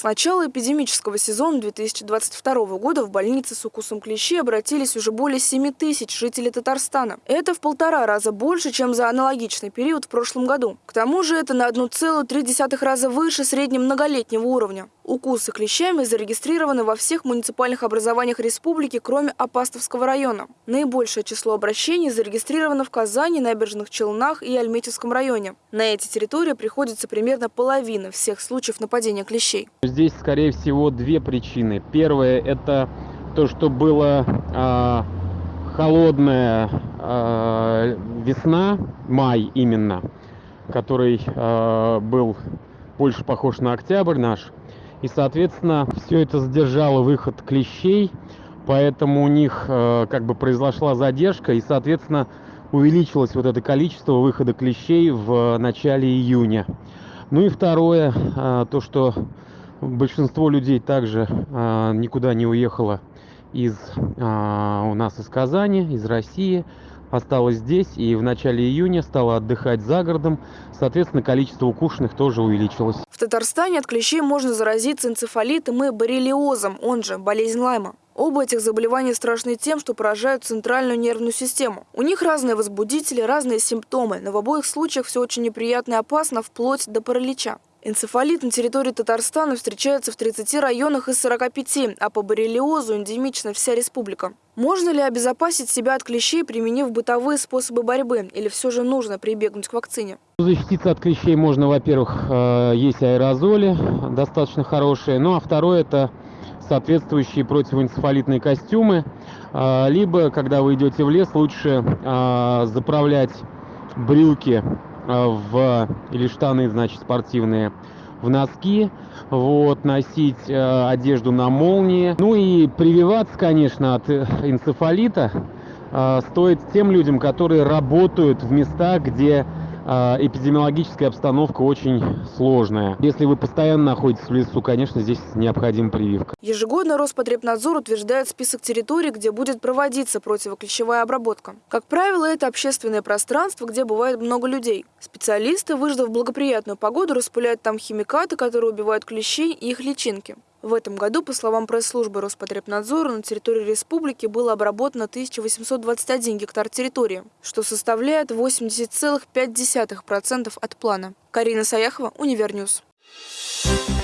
С начала эпидемического сезона 2022 года в больнице с укусом клещей обратились уже более 7 тысяч жителей Татарстана. Это в полтора раза больше, чем за аналогичный период в прошлом году. К тому же это на 1,3 раза выше среднего многолетнего уровня. Укусы клещами зарегистрированы во всех муниципальных образованиях республики, кроме Апастовского района. Наибольшее число обращений зарегистрировано в Казани, Набережных Челнах и Альметьевском районе. На эти территории приходится примерно половина всех случаев нападения клещей. Здесь, скорее всего, две причины. Первое – это то, что была э, холодная э, весна, май именно, который э, был больше похож на октябрь наш – и, соответственно, все это задержало выход клещей, поэтому у них как бы произошла задержка, и, соответственно, увеличилось вот это количество выхода клещей в начале июня. Ну и второе, то, что большинство людей также э, никуда не уехало из э, у нас из Казани, из России, осталось здесь и в начале июня стало отдыхать за городом. Соответственно, количество укушенных тоже увеличилось. В Татарстане от клещей можно заразиться энцефалитом и боррелиозом, он же болезнь Лайма. Оба этих заболевания страшны тем, что поражают центральную нервную систему. У них разные возбудители, разные симптомы, но в обоих случаях все очень неприятно и опасно, вплоть до паралича. Энцефалит на территории Татарстана встречается в 30 районах из 45, а по боррелиозу эндемична вся республика. Можно ли обезопасить себя от клещей, применив бытовые способы борьбы, или все же нужно прибегнуть к вакцине? Защититься от клещей можно, во-первых, э, есть аэрозоли, достаточно хорошие, ну а второе – это соответствующие противоэнцефалитные костюмы, э, либо, когда вы идете в лес, лучше э, заправлять брюки в или штаны, значит, спортивные в носки, вот, носить э, одежду на молнии. Ну и прививаться, конечно, от э, энцефалита э, стоит тем людям, которые работают в местах, где а, эпидемиологическая обстановка очень сложная. Если вы постоянно находитесь в лесу, конечно, здесь необходима прививка. Ежегодно Роспотребнадзор утверждает список территорий, где будет проводиться противоклещевая обработка. Как правило, это общественное пространство, где бывает много людей. Специалисты, выждав благоприятную погоду, распыляют там химикаты, которые убивают клещей и их личинки. В этом году, по словам пресс-службы Роспотребнадзора, на территории республики было обработано 1821 гектар территории, что составляет 80,5% от плана. Карина Саяхова, Univer News. Thank you.